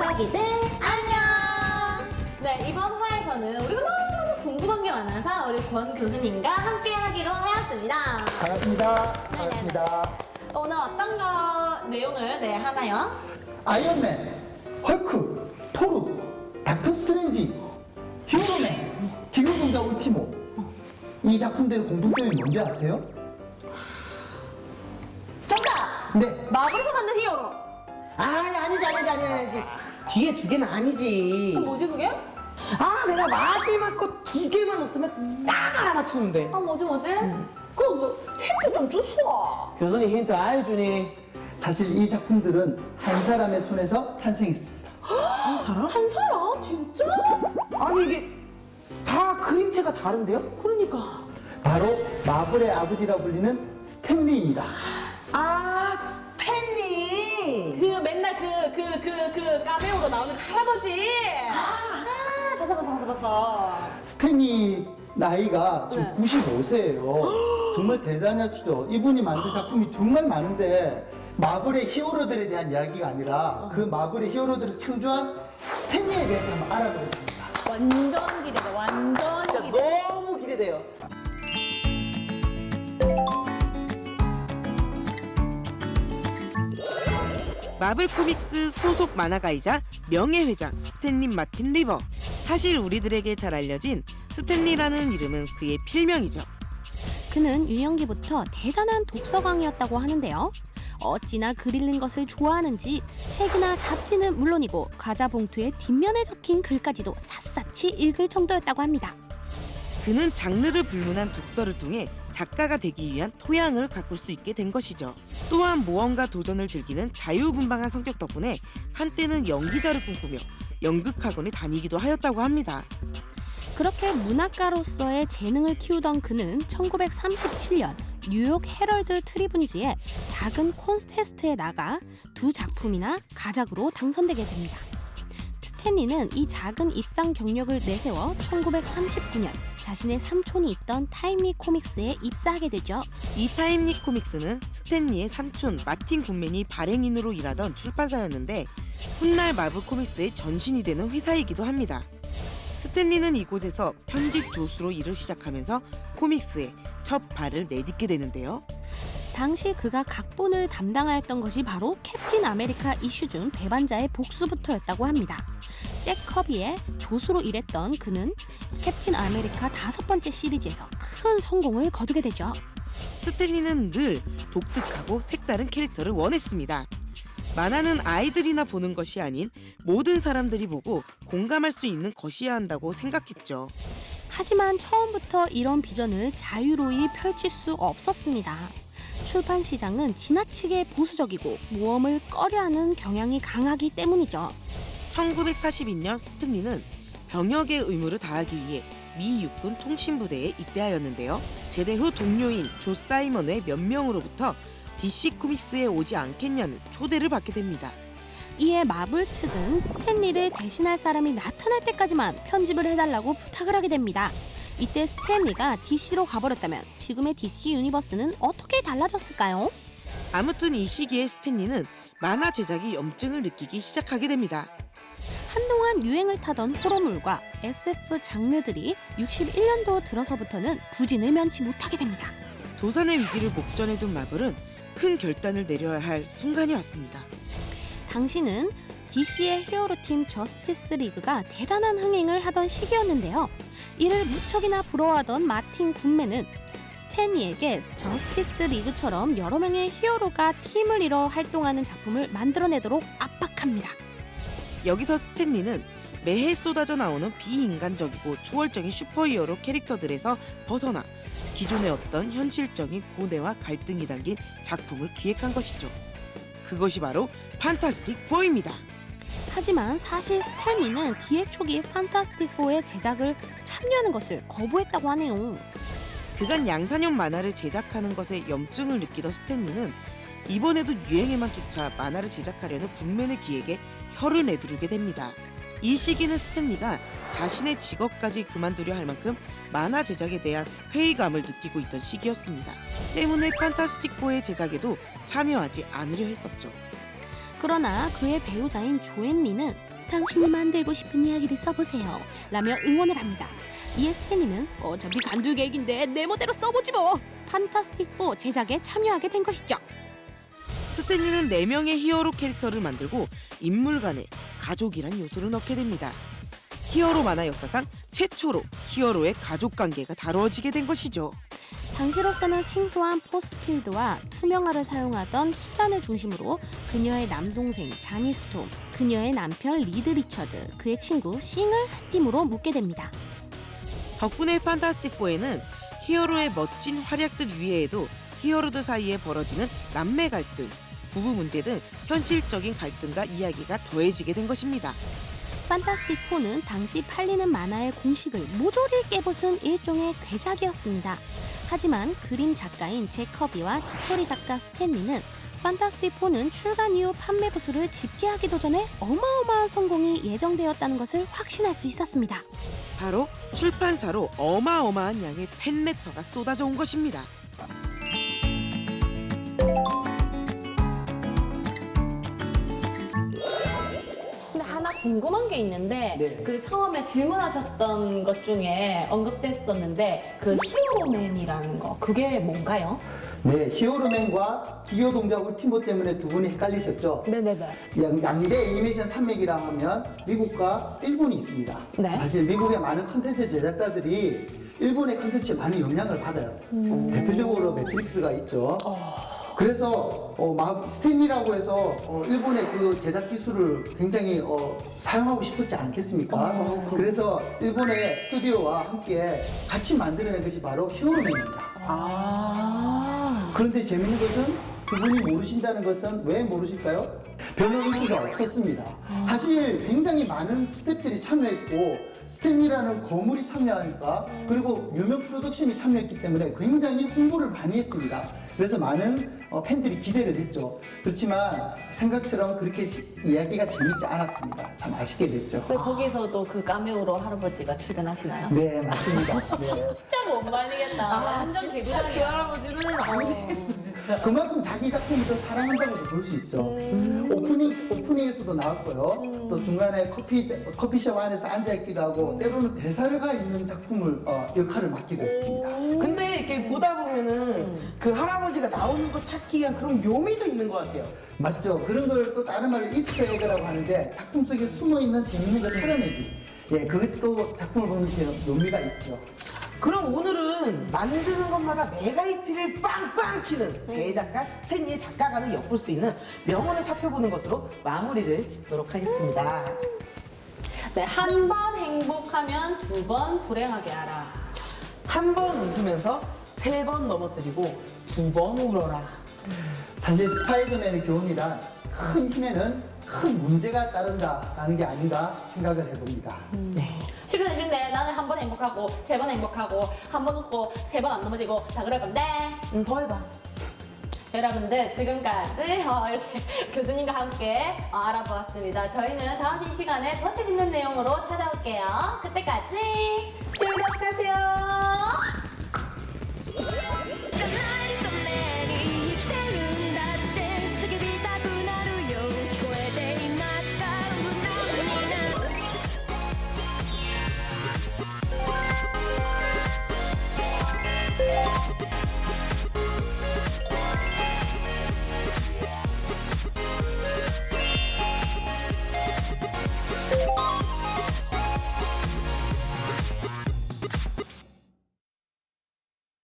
아기들 안녕! 네, 이번 화에서는 우리가 너무너무 궁금한 게 많아서 우리 권 교수님과 함께 하기로 하였습니다. 반갑습니다. 반갑습니다. 오늘 어떤 거 내용을 네, 하나요? 아이언맨, 헐크, 토르, 닥터 스트레인지, 히어로맨, 기교동자 울티모. 이 작품들의 공통점이 뭔지 아세요? 정답! 네. 마블에서 만든 히어로! 아니 아니지 아니지 아니지 뒤에 두 개는 아니지 뭐지 그게? 아 내가 마지막 거 두 개만 넣었으면 딱 알아맞추는데 아 뭐지 뭐지? 그거 그 힌트 좀 주소! 교수님 힌트 아이 주니 사실 이 작품들은 한 사람의 손에서 탄생했습니다. 한 사람? 한 사람? 진짜? 아니 이게 다 그림체가 다른데요? 그러니까 바로 마블의 아버지라 불리는 스탠리입니다. 아 스탠리 그 맨날 그 그 그 그 까메오로 나오는 그 할아버지! 아, 봤어 봤어 봤어 봤어 스탠리 나이가 지금 네. 95세예요. 정말 대단하시죠. 이분이 만든 작품이 정말 많은데 마블의 히어로들에 대한 이야기가 아니라 그 마블의 히어로들을 창조한 스탠리에 대해서 한번 알아보겠습니다. 완전 기대돼 완전 진짜 기대 너무 기대돼요 마블 코믹스 소속 만화가이자 명예회장 스탠리 마틴 리버. 사실 우리들에게 잘 알려진 스탠리라는 이름은 그의 필명이죠. 그는 유년기부터 대단한 독서광이었다고 하는데요. 어찌나 글 읽는 것을 좋아하는지 책이나 잡지는 물론이고 과자 봉투의 뒷면에 적힌 글까지도 샅샅이 읽을 정도였다고 합니다. 그는 장르를 불문한 독서를 통해 작가가 되기 위한 토양을 가꿀 수 있게 된 것이죠. 또한 모험과 도전을 즐기는 자유분방한 성격 덕분에 한때는 연기자를 꿈꾸며 연극학원에 다니기도 하였다고 합니다. 그렇게 문학가로서의 재능을 키우던 그는 1937년 뉴욕 헤럴드 트리븐지의 작은 콘테스트에 나가 두 작품이나 가작으로 당선되게 됩니다. 스탠리는 이 작은 입상 경력을 내세워 1939년 자신의 삼촌이 있던 타임리 코믹스에 입사하게 되죠. 이 타임리 코믹스는 스탠리의 삼촌 마틴 굿맨이 발행인으로 일하던 출판사였는데 훗날 마블 코믹스의 전신이 되는 회사이기도 합니다. 스탠리는 이곳에서 편집 조수로 일을 시작하면서 코믹스에 첫 발을 내딛게 되는데요. 당시 그가 각본을 담당하였던 것이 바로 캡틴 아메리카 이슈 중 배반자의 복수부터였다고 합니다. 잭 커비의 조수로 일했던 그는 캡틴 아메리카 다섯 번째 시리즈에서 큰 성공을 거두게 되죠. 스탠리는 늘 독특하고 색다른 캐릭터를 원했습니다. 만화는 아이들이나 보는 것이 아닌 모든 사람들이 보고 공감할 수 있는 것이어야 한다고 생각했죠. 하지만 처음부터 이런 비전을 자유로이 펼칠 수 없었습니다. 출판 시장은 지나치게 보수적이고 모험을 꺼려하는 경향이 강하기 때문이죠. 1942년 스탠리는 병역의 의무를 다하기 위해 미 육군 통신부대에 입대하였는데요. 제대 후 동료인 조 사이먼의 몇 명으로부터 DC 코믹스에 오지 않겠냐는 초대를 받게 됩니다. 이에 마블 측은 스탠리를 대신할 사람이 나타날 때까지만 편집을 해달라고 부탁을 하게 됩니다. 이때 스탠리가 DC로 가버렸다면 지금의 DC 유니버스는 어떻게 달라졌을까요? 아무튼 이 시기에 스탠리는 만화 제작에 염증을 느끼기 시작하게 됩니다. 한동안 유행을 타던 호러물과 SF 장르들이 61년도 들어서부터는 부진을 면치 못하게 됩니다. 도산의 위기를 목전에 둔 마블은 큰 결단을 내려야 할 순간이 왔습니다. 당시는 DC의 히어로팀 저스티스 리그가 대단한 흥행을 하던 시기였는데요. 이를 무척이나 부러워하던 마틴 굿맨은 스탠리에게 저스티스 리그처럼 여러 명의 히어로가 팀을 이뤄 활동하는 작품을 만들어내도록 압박합니다. 여기서 스탠리는 매해 쏟아져 나오는 비인간적이고 초월적인 슈퍼히어로 캐릭터들에서 벗어나 기존에 없던 현실적인 고뇌와 갈등이 담긴 작품을 기획한 것이죠. 그것이 바로 판타스틱 4입니다. 하지만 사실 스탠리는 기획 초기 판타스틱 4의 제작을 참여하는 것을 거부했다고 하네요. 그간 양산형 만화를 제작하는 것에 염증을 느끼던 스탠리는 이번에도 유행에만 쫓아 만화를 제작하려는 군맨의 기획에 혀를 내두르게 됩니다. 이 시기는 스탠리가 자신의 직업까지 그만두려 할 만큼 만화 제작에 대한 회의감을 느끼고 있던 시기였습니다. 때문에 판타스틱4의 제작에도 참여하지 않으려 했었죠. 그러나 그의 배우자인 조앤 리는 당신이 만들고 싶은 이야기를 써보세요. 라며 응원을 합니다. 이에 스탠리는 어차피 간두 계획인데 내 멋대로 써보지 뭐. 판타스틱4 제작에 참여하게 된 것이죠. 스탠리는 4명의 히어로 캐릭터를 만들고 인물 간에 가족이란 요소를 넣게 됩니다. 히어로 만화 역사상 최초로 히어로의 가족 관계가 다루어지게 된 것이죠. 당시로서는 생소한 force field와 투명화를 사용하던 수잔을 중심으로 그녀의 남동생 자니 스톰, 그녀의 남편 리드 리처드, 그의 친구 싱을 한 팀으로 묶게 됩니다. 덕분에 판타스틱4에는 히어로의 멋진 활약들 외에도 히어로들 사이에 벌어지는 남매 갈등, 부부 문제 등 현실적인 갈등과 이야기가 더해지게 된 것입니다. 판타스틱4는 당시 팔리는 만화의 공식을 모조리 깨부순 일종의 괴작이었습니다. 하지만 그림 작가인 제커비와 스토리 작가 스탠리는 판타스틱4는 출간 이후 판매 부수를 집계하기도 전에 어마어마한 성공이 예정되었다는 것을 확신할 수 있었습니다. 바로 출판사로 어마어마한 양의 팬레터가 쏟아져 온 것입니다. 궁금한 게 있는데 네. 그 처음에 질문하셨던 것 중에 언급됐었는데 그 히어로맨이라는 거 그게 뭔가요? 네, 히어로맨과 기교 동작으로 팀보 때문에 두 분이 헷갈리셨죠? 네네네. 양, 양대 애니메이션 산맥이라 하면 미국과 일본이 있습니다. 네. 사실 미국의 많은 컨텐츠 제작자들이 일본의 컨텐츠에 많은 영향을 받아요. 대표적으로 매트릭스가 있죠. 그래서 어, 마- 스탠리라고 해서 어, 일본의 그 제작 기술을 굉장히 어, 사용하고 싶었지 않겠습니까? 그래서 일본의 스튜디오와 함께 같이 만들어낸 것이 바로 히어로맨입니다. 아. 그런데 재밌는 것은 그분이 모르신다는 것은 왜 모르실까요? 별로 인기가 없었습니다. 사실 굉장히 많은 스태프들이 참여했고 스탠리라는 거물이 참여하니까 그리고 유명 프로덕션이 참여했기 때문에 굉장히 홍보를 많이 했습니다. 그래서 많은 어, 팬들이 기대를 했죠. 그렇지만 생각처럼 그렇게 시- 이야기가 재밌지 않았습니다. 참 아쉽게 됐죠. 그 거기서도 그 까메오로 할아버지가 출연하시나요? 네, 맞습니다. 네. 진짜 못 말리겠다. 완전 그 개구장이야. 할아버지는 안 되겠어 진짜. 그만큼 자기 작품을 더 사랑한다고도 볼 수 있죠. 오프닝 오프닝에서도 나왔고요. 또 중간에 커피 커피숍 안에서 앉아 있기도 하고 때로는 대사가 있는 작품을 어, 역할을 맡기도 했습니다. 근데 이렇게 보다 보면은 그 할아버지가 나오는 거 찾기 위한 그런 묘미도 있는 것 같아요. 맞죠? 그런 걸 또 다른 말로 Easter egg라고 하는데 작품 속에 숨어 있는 재밌는 거 찾아내기. 예, 그것도 작품을 보는 데 묘미가 있죠. 그럼 오늘은 만드는 것마다 mega hit를 빵빵 치는 대작가 스탠리의 작가관을 엿볼 수 있는 명언을 살펴보는 것으로 마무리를 짓도록 하겠습니다. 네, 한 번 행복하면 두 번 불행하게 하라. 한번 웃으면서 세 번 넘어뜨리고 두 번 울어라. 사실 스파이더맨의 교훈이란 큰 힘에는 큰 문제가 따른다라는 게 아닌가 생각을 해봅니다. 네. 쉽게 쉽네. 나는 한 번 행복하고 세 번 행복하고 한 번 웃고 세 번 안 넘어지고 다 그럴 건데 음, 더 해봐. 여러분들 지금까지 어, 이렇게 교수님과 함께 어, 알아보았습니다. 저희는 다음 주 시간에 더 재밌는 내용으로 찾아올게요. 그때까지 즐겁하세요. Let's go.